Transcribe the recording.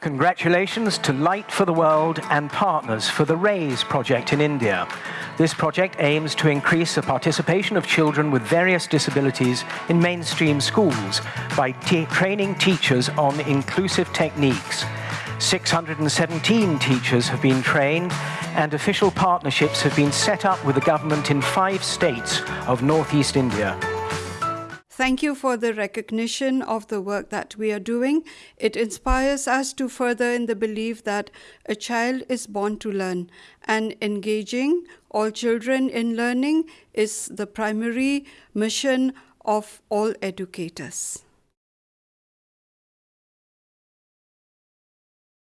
Congratulations to Light for the World and partners for the RAISE project in India. This project aims to increase the participation of children with various disabilities in mainstream schools by training teachers on inclusive techniques. 617 teachers have been trained and official partnerships have been set up with the government in five states of northeast India. Thank you for the recognition of the work that we are doing. It inspires us to further in the belief that a child is born to learn and engaging all children in learning is the primary mission of all educators.